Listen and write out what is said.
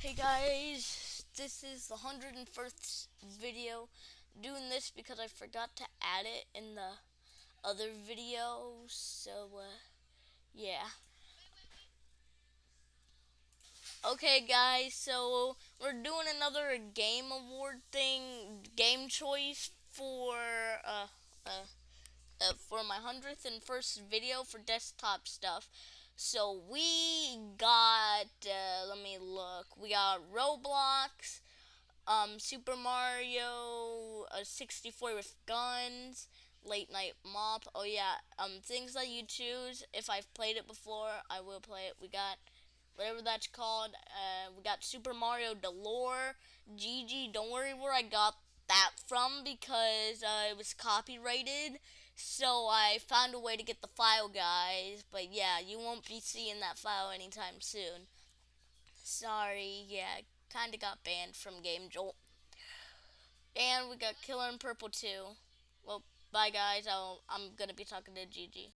Hey guys, this is the 101st video. doing this because I forgot to add it in the other video, so uh, yeah. Okay guys, so we're doing another game award thing, game choice for uh, uh, uh for my 100th and first video for desktop stuff. So we got, uh, look, we got Roblox, um, Super Mario uh, 64 with guns, Late Night Mop. Oh yeah, um, things that you choose. If I've played it before, I will play it. We got whatever that's called. Uh, we got Super Mario Delore, GG. Don't worry where I got that from because uh, it was copyrighted. So I found a way to get the file, guys. But yeah, you won't be seeing that file anytime soon. Sorry, yeah, kind of got banned from Game Jolt. And we got Killer in Purple too. Well, bye guys. I'll, I'm gonna be talking to GG.